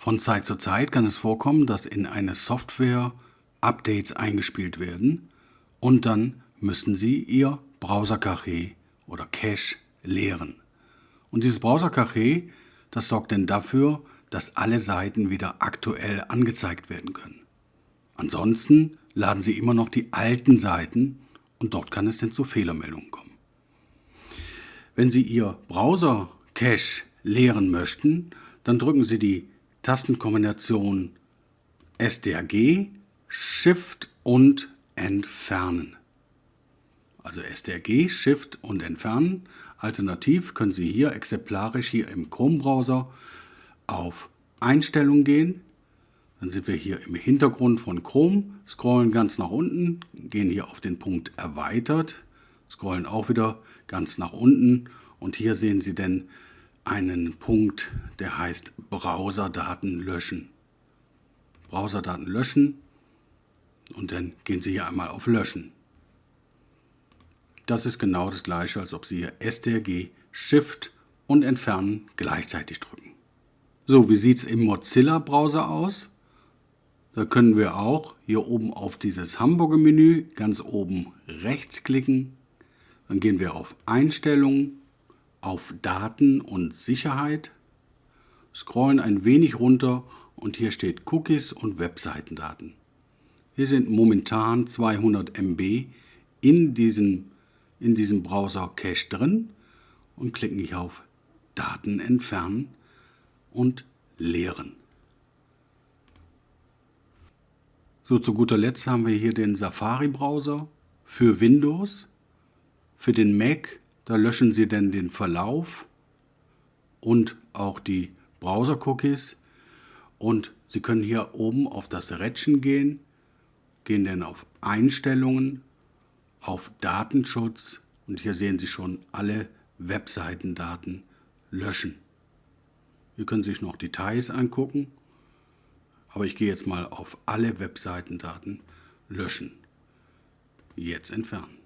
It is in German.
Von Zeit zu Zeit kann es vorkommen, dass in eine Software Updates eingespielt werden und dann müssen Sie Ihr Browser-Cache oder Cache leeren. Und dieses Browser-Cache, das sorgt dann dafür, dass alle Seiten wieder aktuell angezeigt werden können. Ansonsten laden Sie immer noch die alten Seiten und dort kann es dann zu Fehlermeldungen kommen. Wenn Sie Ihr Browser-Cache leeren möchten, dann drücken Sie die Tastenkombination STRG, Shift und Entfernen. Also STRG, Shift und Entfernen. Alternativ können Sie hier exemplarisch hier im Chrome-Browser auf Einstellungen gehen. Dann sind wir hier im Hintergrund von Chrome, scrollen ganz nach unten, gehen hier auf den Punkt Erweitert, scrollen auch wieder ganz nach unten und hier sehen Sie dann einen Punkt, der heißt Browserdaten löschen. Browserdaten löschen und dann gehen Sie hier einmal auf Löschen. Das ist genau das gleiche, als ob Sie hier STRG, Shift und Entfernen gleichzeitig drücken. So, wie sieht es im Mozilla-Browser aus? Da können wir auch hier oben auf dieses Hamburger-Menü ganz oben rechts klicken. Dann gehen wir auf Einstellungen auf Daten und Sicherheit, scrollen ein wenig runter und hier steht Cookies und Webseitendaten. Hier sind momentan 200 MB in diesem, in diesem Browser Cache drin und klicken hier auf Daten entfernen und leeren. So, zu guter Letzt haben wir hier den Safari-Browser für Windows. Für den Mac da löschen Sie dann den Verlauf und auch die Browser-Cookies. Und Sie können hier oben auf das Rädchen gehen, gehen dann auf Einstellungen, auf Datenschutz und hier sehen Sie schon alle Webseitendaten löschen. Hier können Sie sich noch Details angucken, aber ich gehe jetzt mal auf alle Webseitendaten löschen. Jetzt entfernen.